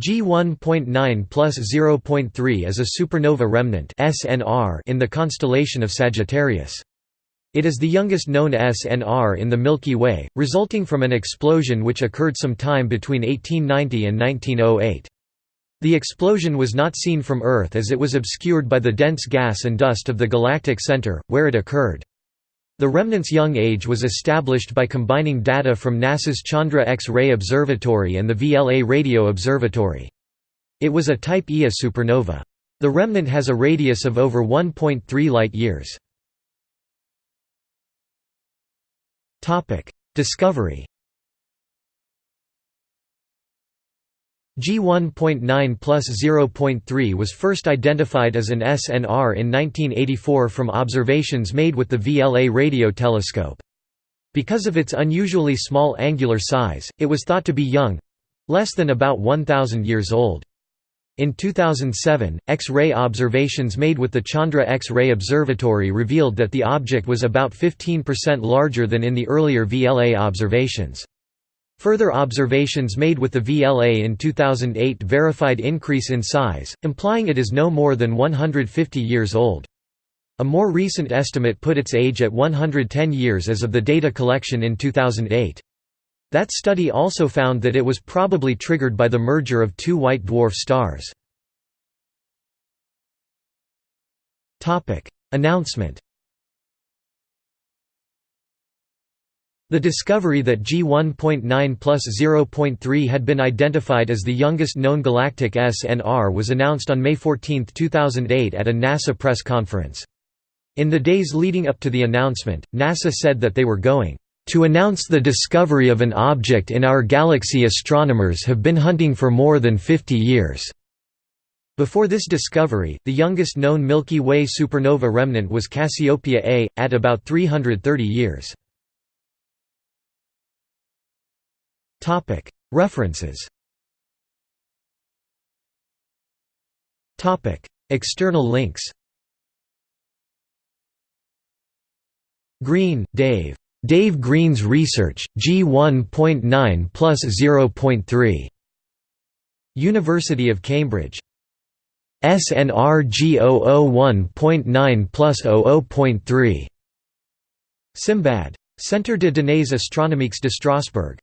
G1.9 plus 0.3 is a supernova remnant in the constellation of Sagittarius. It is the youngest known SNR in the Milky Way, resulting from an explosion which occurred some time between 1890 and 1908. The explosion was not seen from Earth as it was obscured by the dense gas and dust of the galactic center, where it occurred. The remnant's young age was established by combining data from NASA's Chandra X-ray Observatory and the VLA Radio Observatory. It was a Type Ia supernova. The remnant has a radius of over 1.3 light-years. Discovery G1.9 plus 0.3 was first identified as an SNR in 1984 from observations made with the VLA radio telescope. Because of its unusually small angular size, it was thought to be young—less than about 1,000 years old. In 2007, X-ray observations made with the Chandra X-ray Observatory revealed that the object was about 15% larger than in the earlier VLA observations. Further observations made with the VLA in 2008 verified increase in size, implying it is no more than 150 years old. A more recent estimate put its age at 110 years as of the data collection in 2008. That study also found that it was probably triggered by the merger of two white dwarf stars. Announcement The discovery that G1.9 plus 0.3 had been identified as the youngest known galactic SNR was announced on May 14, 2008 at a NASA press conference. In the days leading up to the announcement, NASA said that they were going to announce the discovery of an object in our galaxy astronomers have been hunting for more than 50 years. Before this discovery, the youngest known Milky Way supernova remnant was Cassiopeia A, at about 330 years. References External links Green, Dave. Dave Green's Research, G1.9 plus 0.3. University of Cambridge. SNR G001.9 plus 00.3. Simbad. Centre de données astronomiques de Strasbourg.